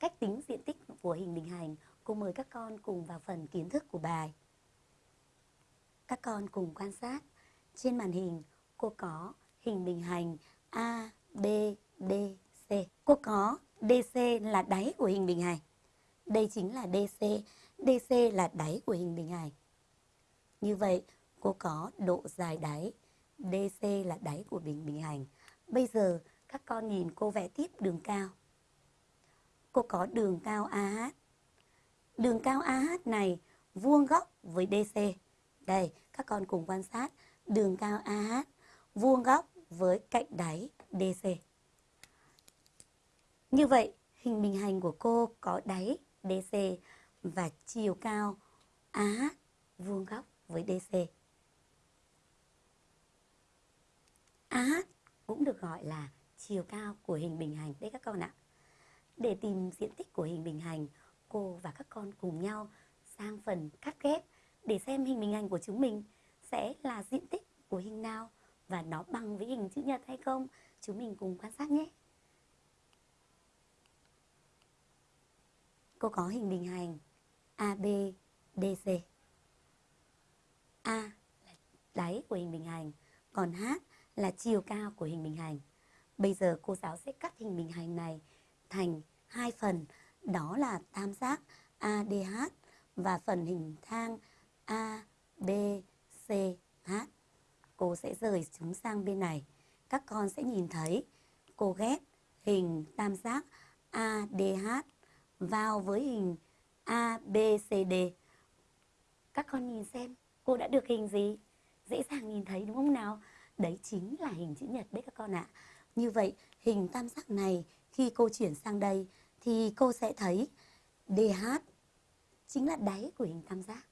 cách tính diện tích của hình bình hành, cô mời các con cùng vào phần kiến thức của bài. Các con cùng quan sát. Trên màn hình, cô có hình bình hành A, B, D, C. Cô có DC là đáy của hình bình hành. Đây chính là DC. DC là đáy của hình bình hành. Như vậy, cô có độ dài đáy. DC là đáy của bình bình hành. Bây giờ, các con nhìn cô vẽ tiếp đường cao. Cô có đường cao AH. Đường cao AH này vuông góc với DC. Đây, các con cùng quan sát. Đường cao AH vuông góc với cạnh đáy DC. Như vậy, hình bình hành của cô có đáy DC và chiều cao AH vuông góc với DC. AH cũng được gọi là chiều cao của hình bình hành đấy các con ạ. Để tìm diện tích của hình bình hành, cô và các con cùng nhau sang phần cắt ghép để xem hình bình hành của chúng mình sẽ là diện tích của hình nào và nó bằng với hình chữ nhật hay không. Chúng mình cùng quan sát nhé. Cô có hình bình hành AB, DC. A là đáy của hình bình hành, còn H là chiều cao của hình bình hành. Bây giờ cô giáo sẽ cắt hình bình hành này thành hai phần, đó là tam giác ADH và phần hình thang ABCH. Cô sẽ rời chúng sang bên này. Các con sẽ nhìn thấy cô ghép hình tam giác ADH vào với hình ABCD. Các con nhìn xem cô đã được hình gì? Dễ dàng nhìn thấy đúng không nào? Đấy chính là hình chữ nhật đấy các con ạ. Như vậy hình tam giác này khi cô chuyển sang đây thì cô sẽ thấy DH chính là đáy của hình tam giác.